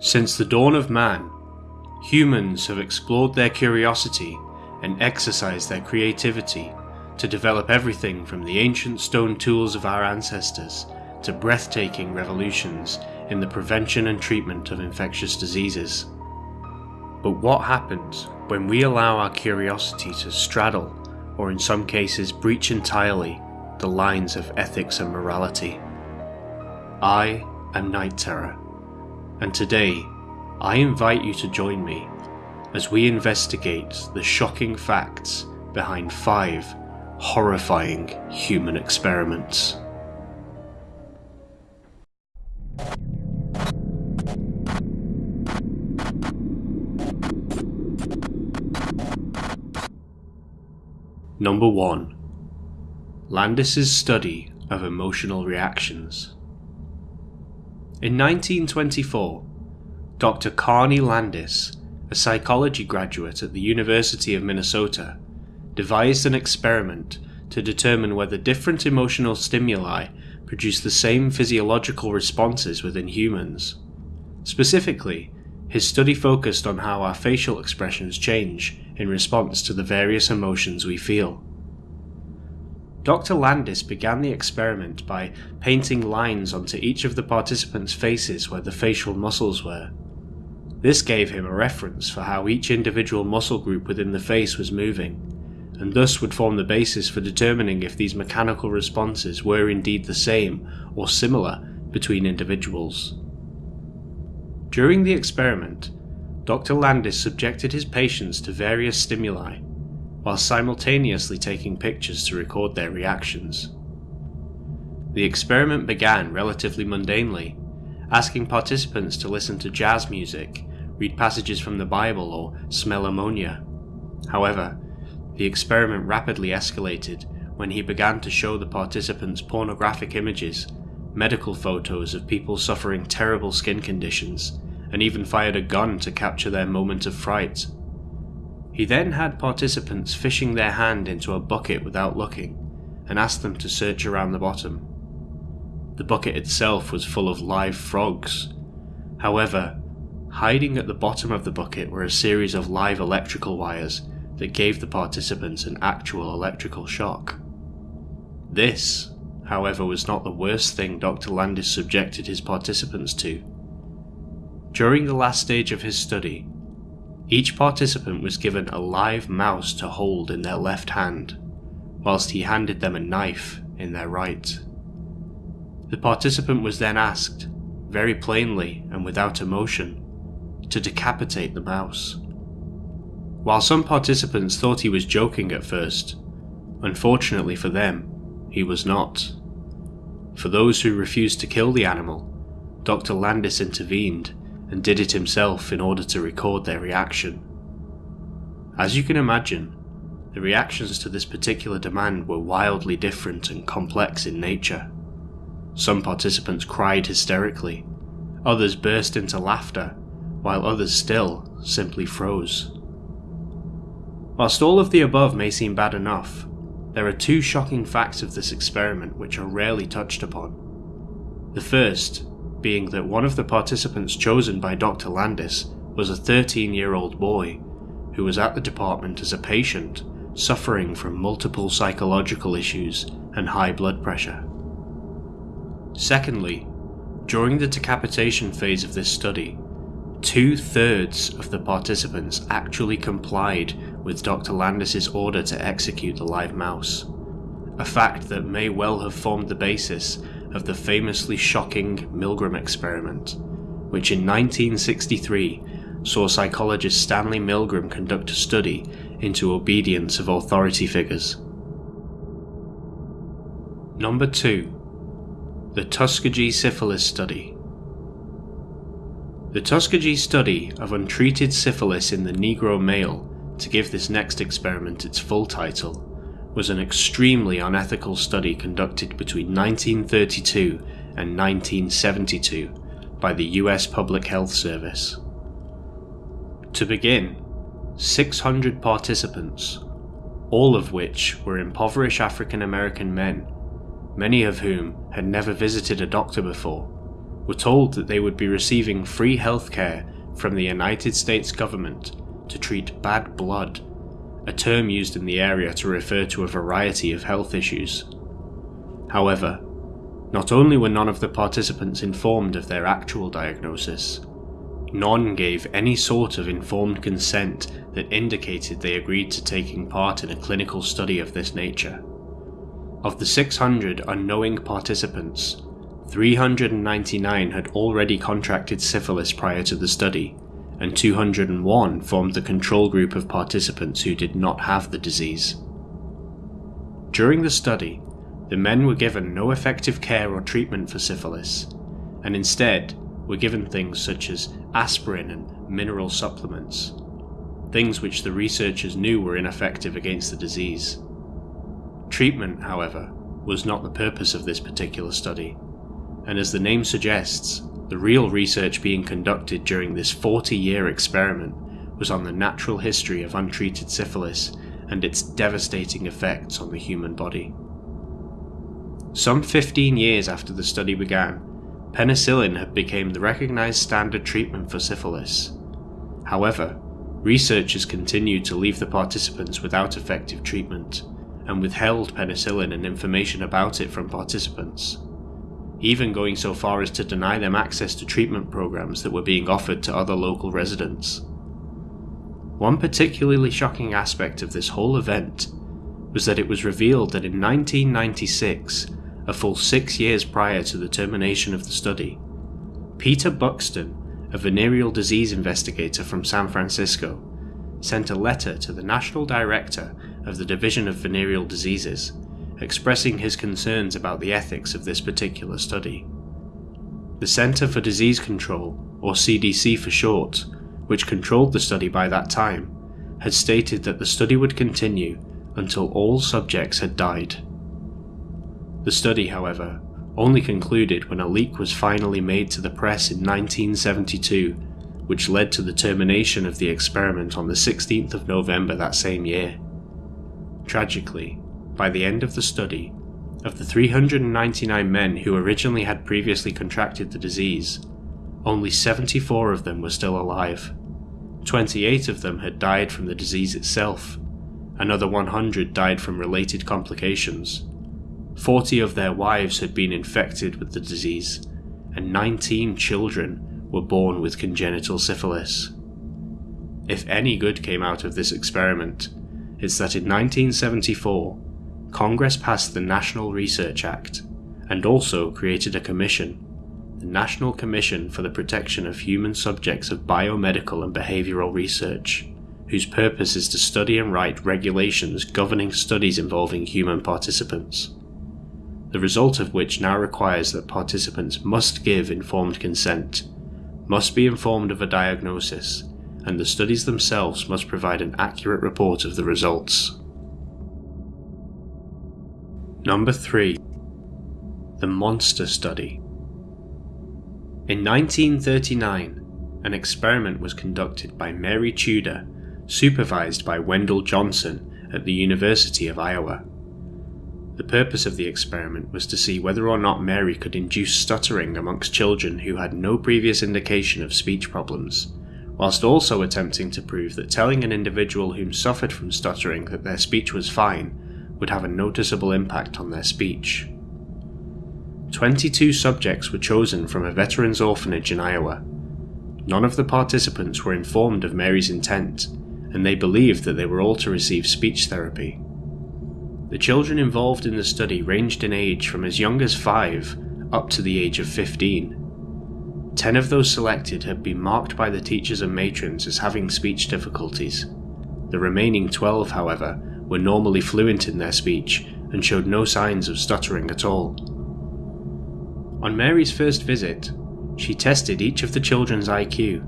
Since the dawn of man, humans have explored their curiosity and exercised their creativity to develop everything from the ancient stone tools of our ancestors to breathtaking revolutions in the prevention and treatment of infectious diseases. But what happens when we allow our curiosity to straddle, or in some cases breach entirely, the lines of ethics and morality? I am Night Terror, and today I invite you to join me as we investigate the shocking facts behind five horrifying human experiments. Number 1 Landis's study of emotional reactions. In 1924, Dr. Carney Landis, a psychology graduate at the University of Minnesota, devised an experiment to determine whether different emotional stimuli produce the same physiological responses within humans. Specifically, his study focused on how our facial expressions change in response to the various emotions we feel. Dr. Landis began the experiment by painting lines onto each of the participants' faces where the facial muscles were. This gave him a reference for how each individual muscle group within the face was moving, and thus would form the basis for determining if these mechanical responses were indeed the same or similar between individuals. During the experiment, Dr. Landis subjected his patients to various stimuli, while simultaneously taking pictures to record their reactions. The experiment began relatively mundanely, asking participants to listen to jazz music, read passages from the Bible, or smell ammonia. However, the experiment rapidly escalated when he began to show the participants pornographic images, medical photos of people suffering terrible skin conditions, and even fired a gun to capture their moment of fright. He then had participants fishing their hand into a bucket without looking, and asked them to search around the bottom. The bucket itself was full of live frogs. However, hiding at the bottom of the bucket were a series of live electrical wires that gave the participants an actual electrical shock. This, however, was not the worst thing Dr. Landis subjected his participants to. During the last stage of his study, each participant was given a live mouse to hold in their left hand, whilst he handed them a knife in their right. The participant was then asked, very plainly and without emotion, to decapitate the mouse. While some participants thought he was joking at first, unfortunately for them, he was not. For those who refused to kill the animal, Dr. Landis intervened and did it himself in order to record their reaction. As you can imagine, the reactions to this particular demand were wildly different and complex in nature. Some participants cried hysterically, others burst into laughter, while others still simply froze. Whilst all of the above may seem bad enough, there are two shocking facts of this experiment which are rarely touched upon. The first being that one of the participants chosen by Dr. Landis was a 13 year old boy who was at the department as a patient suffering from multiple psychological issues and high blood pressure. Secondly, during the decapitation phase of this study, two thirds of the participants actually complied with Dr. Landis's order to execute the live mouse, a fact that may well have formed the basis of the famously shocking Milgram experiment, which in 1963 saw psychologist Stanley Milgram conduct a study into obedience of authority figures. Number 2 The Tuskegee Syphilis Study The Tuskegee study of untreated syphilis in the Negro male to give this next experiment its full title, was an extremely unethical study conducted between 1932 and 1972 by the US Public Health Service. To begin, 600 participants, all of which were impoverished African American men, many of whom had never visited a doctor before, were told that they would be receiving free healthcare from the United States government to treat bad blood, a term used in the area to refer to a variety of health issues. However, not only were none of the participants informed of their actual diagnosis, none gave any sort of informed consent that indicated they agreed to taking part in a clinical study of this nature. Of the 600 unknowing participants, 399 had already contracted syphilis prior to the study, and 201 formed the control group of participants who did not have the disease. During the study, the men were given no effective care or treatment for syphilis, and instead were given things such as aspirin and mineral supplements, things which the researchers knew were ineffective against the disease. Treatment, however, was not the purpose of this particular study, and as the name suggests, the real research being conducted during this 40 year experiment was on the natural history of untreated syphilis and its devastating effects on the human body. Some 15 years after the study began, penicillin had become the recognized standard treatment for syphilis. However, researchers continued to leave the participants without effective treatment and withheld penicillin and information about it from participants, even going so far as to deny them access to treatment programs that were being offered to other local residents. One particularly shocking aspect of this whole event was that it was revealed that in 1996 a full six years prior to the termination of the study. Peter Buxton, a venereal disease investigator from San Francisco, sent a letter to the National Director of the Division of Venereal Diseases expressing his concerns about the ethics of this particular study. The Center for Disease Control, or CDC for short, which controlled the study by that time, had stated that the study would continue until all subjects had died. The study, however, only concluded when a leak was finally made to the press in 1972, which led to the termination of the experiment on the 16th of November that same year. Tragically, by the end of the study, of the 399 men who originally had previously contracted the disease, only 74 of them were still alive. 28 of them had died from the disease itself, another 100 died from related complications, 40 of their wives had been infected with the disease, and 19 children were born with congenital syphilis. If any good came out of this experiment, it's that in 1974, Congress passed the National Research Act and also created a commission, the National Commission for the Protection of Human Subjects of Biomedical and Behavioral Research, whose purpose is to study and write regulations governing studies involving human participants the result of which now requires that participants must give informed consent, must be informed of a diagnosis, and the studies themselves must provide an accurate report of the results. Number 3. The Monster Study. In 1939, an experiment was conducted by Mary Tudor, supervised by Wendell Johnson at the University of Iowa. The purpose of the experiment was to see whether or not Mary could induce stuttering amongst children who had no previous indication of speech problems, whilst also attempting to prove that telling an individual whom suffered from stuttering that their speech was fine would have a noticeable impact on their speech. 22 subjects were chosen from a veterans orphanage in Iowa. None of the participants were informed of Mary's intent, and they believed that they were all to receive speech therapy. The children involved in the study ranged in age from as young as 5 up to the age of 15. Ten of those selected had been marked by the teachers and matrons as having speech difficulties. The remaining 12, however, were normally fluent in their speech and showed no signs of stuttering at all. On Mary's first visit, she tested each of the children's IQ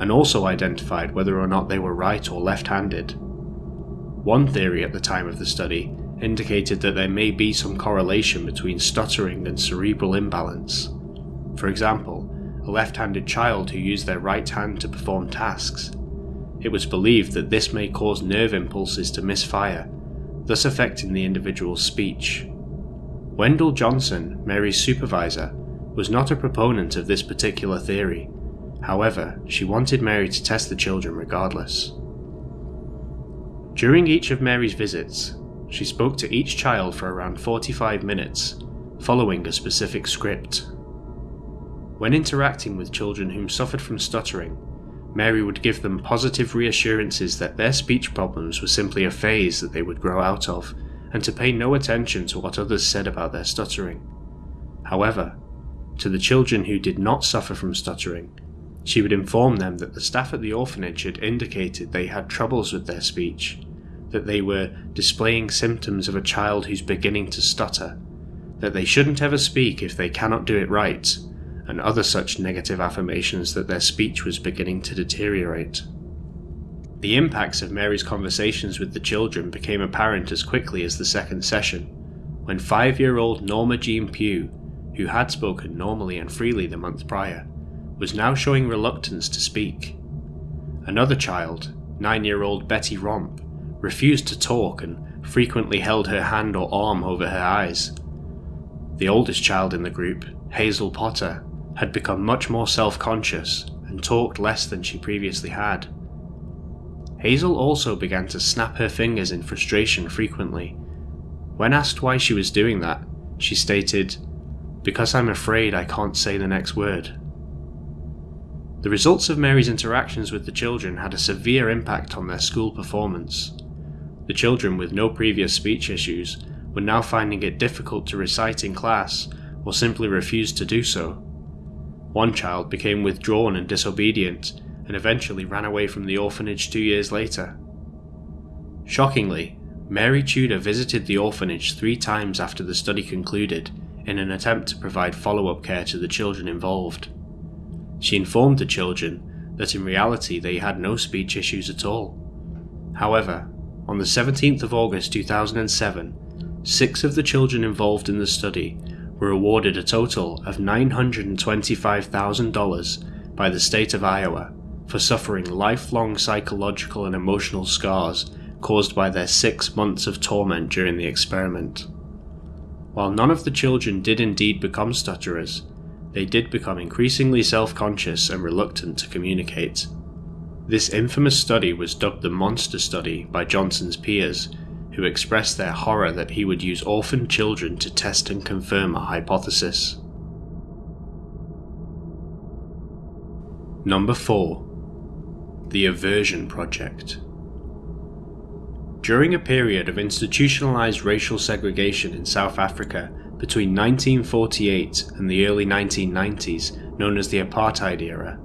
and also identified whether or not they were right or left handed. One theory at the time of the study indicated that there may be some correlation between stuttering and cerebral imbalance. For example, a left handed child who used their right hand to perform tasks. It was believed that this may cause nerve impulses to misfire, thus affecting the individual's speech. Wendell Johnson, Mary's supervisor, was not a proponent of this particular theory. However, she wanted Mary to test the children regardless. During each of Mary's visits, she spoke to each child for around 45 minutes, following a specific script. When interacting with children whom suffered from stuttering, Mary would give them positive reassurances that their speech problems were simply a phase that they would grow out of, and to pay no attention to what others said about their stuttering. However, to the children who did not suffer from stuttering, she would inform them that the staff at the orphanage had indicated they had troubles with their speech, that they were displaying symptoms of a child who's beginning to stutter, that they shouldn't ever speak if they cannot do it right, and other such negative affirmations that their speech was beginning to deteriorate. The impacts of Mary's conversations with the children became apparent as quickly as the second session, when five year old Norma Jean Pugh, who had spoken normally and freely the month prior, was now showing reluctance to speak. Another child, nine year old Betty Romp, refused to talk and frequently held her hand or arm over her eyes. The oldest child in the group, Hazel Potter, had become much more self conscious and talked less than she previously had. Hazel also began to snap her fingers in frustration frequently. When asked why she was doing that, she stated, Because I'm afraid I can't say the next word. The results of Mary's interactions with the children had a severe impact on their school performance. The children with no previous speech issues were now finding it difficult to recite in class or simply refused to do so. One child became withdrawn and disobedient and eventually ran away from the orphanage two years later. Shockingly, Mary Tudor visited the orphanage three times after the study concluded in an attempt to provide follow up care to the children involved. She informed the children that in reality they had no speech issues at all. However, on the 17th of August 2007, six of the children involved in the study were awarded a total of $925,000 by the state of Iowa for suffering lifelong psychological and emotional scars caused by their six months of torment during the experiment. While none of the children did indeed become stutterers, they did become increasingly self conscious and reluctant to communicate. This infamous study was dubbed the Monster Study by Johnson's peers who expressed their horror that he would use orphan children to test and confirm a hypothesis. Number 4. The Aversion Project. During a period of institutionalized racial segregation in South Africa between 1948 and the early 1990s, known as the Apartheid era,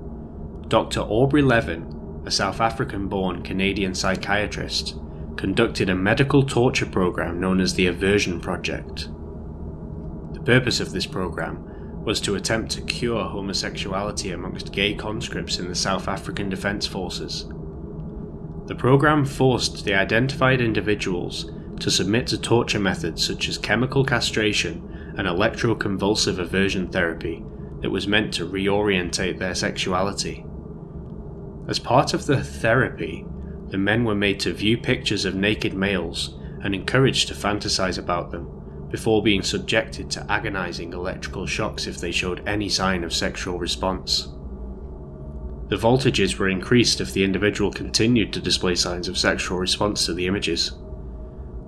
Dr. Aubrey Levin, a South African born Canadian psychiatrist, conducted a medical torture program known as the Aversion Project. The purpose of this program was to attempt to cure homosexuality amongst gay conscripts in the South African Defence Forces. The program forced the identified individuals to submit to torture methods such as chemical castration and electroconvulsive aversion therapy that was meant to reorientate their sexuality. As part of the therapy, the men were made to view pictures of naked males and encouraged to fantasize about them, before being subjected to agonizing electrical shocks if they showed any sign of sexual response. The voltages were increased if the individual continued to display signs of sexual response to the images.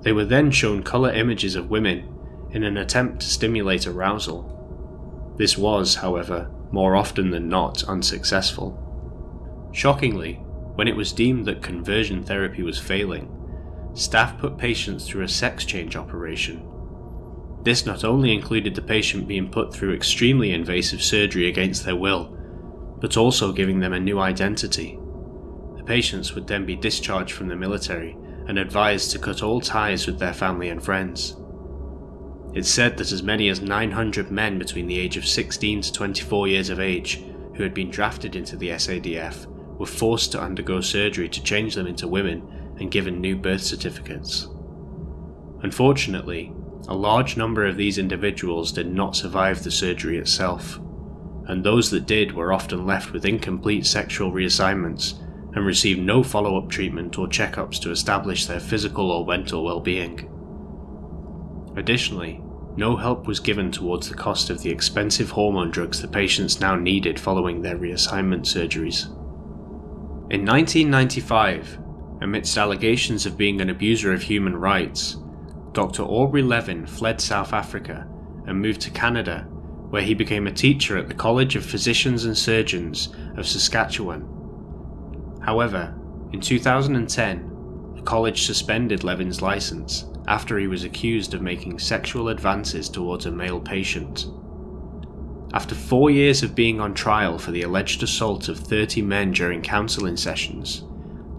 They were then shown colour images of women in an attempt to stimulate arousal. This was, however, more often than not unsuccessful. Shockingly, when it was deemed that conversion therapy was failing, staff put patients through a sex change operation. This not only included the patient being put through extremely invasive surgery against their will, but also giving them a new identity. The patients would then be discharged from the military and advised to cut all ties with their family and friends. It's said that as many as 900 men between the age of 16 to 24 years of age who had been drafted into the SADF were forced to undergo surgery to change them into women and given new birth certificates. Unfortunately, a large number of these individuals did not survive the surgery itself, and those that did were often left with incomplete sexual reassignments and received no follow up treatment or checkups to establish their physical or mental well being. Additionally, no help was given towards the cost of the expensive hormone drugs the patients now needed following their reassignment surgeries. In 1995, amidst allegations of being an abuser of human rights, Dr. Aubrey Levin fled South Africa and moved to Canada, where he became a teacher at the College of Physicians and Surgeons of Saskatchewan. However, in 2010, the college suspended Levin's license after he was accused of making sexual advances towards a male patient. After four years of being on trial for the alleged assault of 30 men during counselling sessions,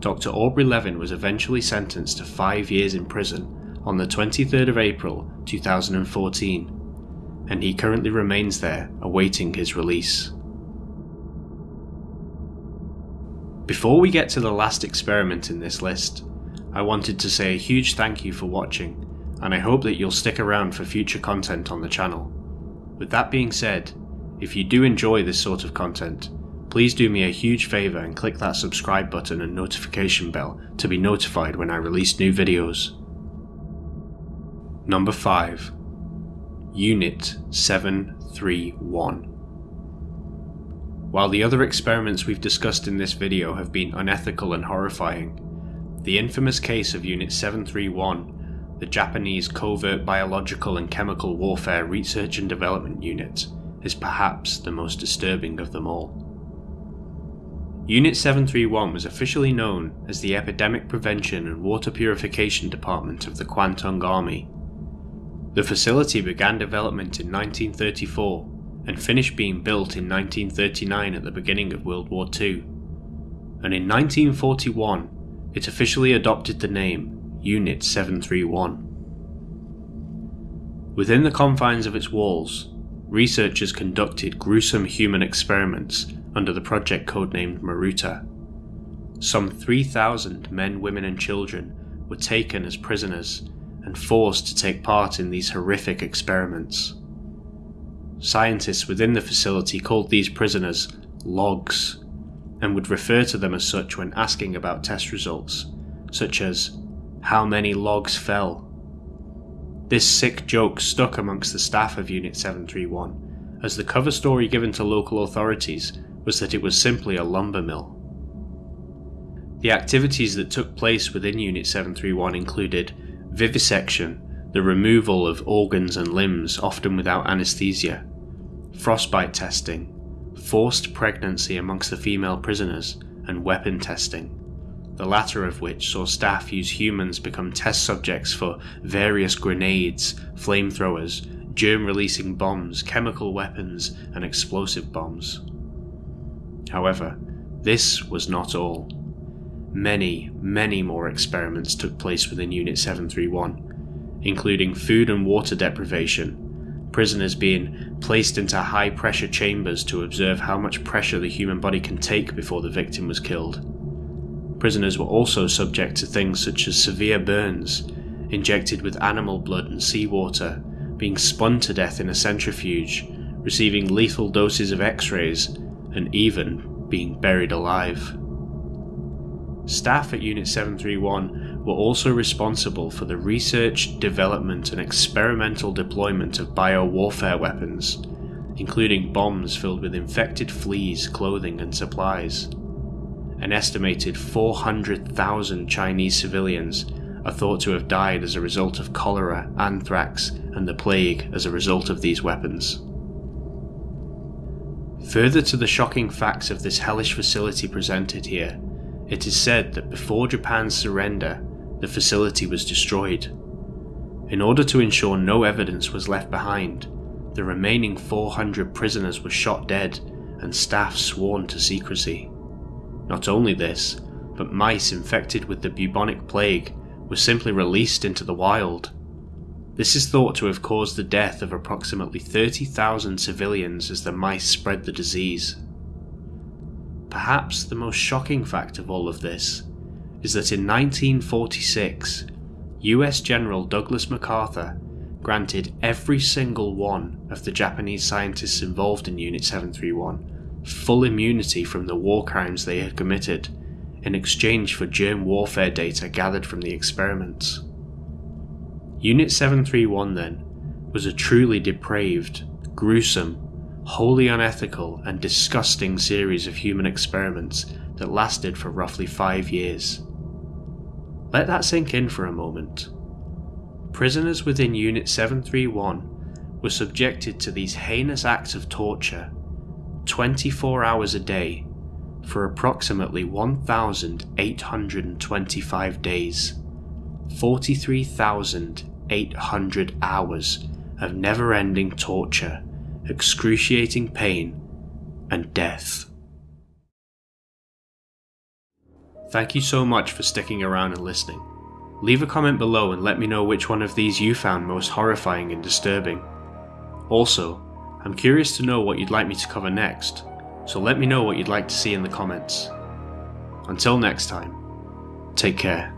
Dr. Aubrey Levin was eventually sentenced to five years in prison on the 23rd of April 2014, and he currently remains there awaiting his release. Before we get to the last experiment in this list, I wanted to say a huge thank you for watching, and I hope that you'll stick around for future content on the channel. With that being said, if you do enjoy this sort of content, please do me a huge favour and click that subscribe button and notification bell to be notified when I release new videos. Number 5 Unit 731 While the other experiments we've discussed in this video have been unethical and horrifying, the infamous case of Unit 731, the Japanese Covert Biological and Chemical Warfare Research and Development Unit, is perhaps the most disturbing of them all. Unit 731 was officially known as the Epidemic Prevention and Water Purification Department of the Kwantung Army. The facility began development in 1934 and finished being built in 1939 at the beginning of World War II. And in 1941, it officially adopted the name Unit 731. Within the confines of its walls, researchers conducted gruesome human experiments under the project codenamed Maruta. Some 3,000 men, women, and children were taken as prisoners and forced to take part in these horrific experiments. Scientists within the facility called these prisoners logs and would refer to them as such when asking about test results, such as, How many logs fell? This sick joke stuck amongst the staff of Unit 731, as the cover story given to local authorities was that it was simply a lumber mill. The activities that took place within Unit 731 included vivisection, the removal of organs and limbs, often without anaesthesia, frostbite testing, forced pregnancy amongst the female prisoners, and weapon testing, the latter of which saw staff use humans become test subjects for various grenades, flamethrowers, germ releasing bombs, chemical weapons, and explosive bombs. However, this was not all. Many, many more experiments took place within Unit 731, including food and water deprivation, prisoners being placed into high pressure chambers to observe how much pressure the human body can take before the victim was killed. Prisoners were also subject to things such as severe burns, injected with animal blood and seawater, being spun to death in a centrifuge, receiving lethal doses of x rays, and even being buried alive. Staff at Unit 731 were also responsible for the research, development, and experimental deployment of biowarfare weapons, including bombs filled with infected fleas, clothing, and supplies. An estimated 400,000 Chinese civilians are thought to have died as a result of cholera, anthrax, and the plague as a result of these weapons. Further to the shocking facts of this hellish facility presented here, it is said that before Japan's surrender, the facility was destroyed. In order to ensure no evidence was left behind, the remaining 400 prisoners were shot dead and staff sworn to secrecy. Not only this, but mice infected with the bubonic plague were simply released into the wild. This is thought to have caused the death of approximately 30,000 civilians as the mice spread the disease. Perhaps the most shocking fact of all of this is that in 1946, US General Douglas MacArthur granted every single one of the Japanese scientists involved in Unit 731 full immunity from the war crimes they had committed in exchange for germ warfare data gathered from the experiments. Unit 731 then was a truly depraved, gruesome, wholly unethical, and disgusting series of human experiments that lasted for roughly five years. Let that sink in for a moment. Prisoners within Unit 731 were subjected to these heinous acts of torture 24 hours a day for approximately 1,825 days, 43,800 hours of never ending torture, excruciating pain, and death. Thank you so much for sticking around and listening. Leave a comment below and let me know which one of these you found most horrifying and disturbing. Also, I'm curious to know what you'd like me to cover next, so let me know what you'd like to see in the comments. Until next time, take care.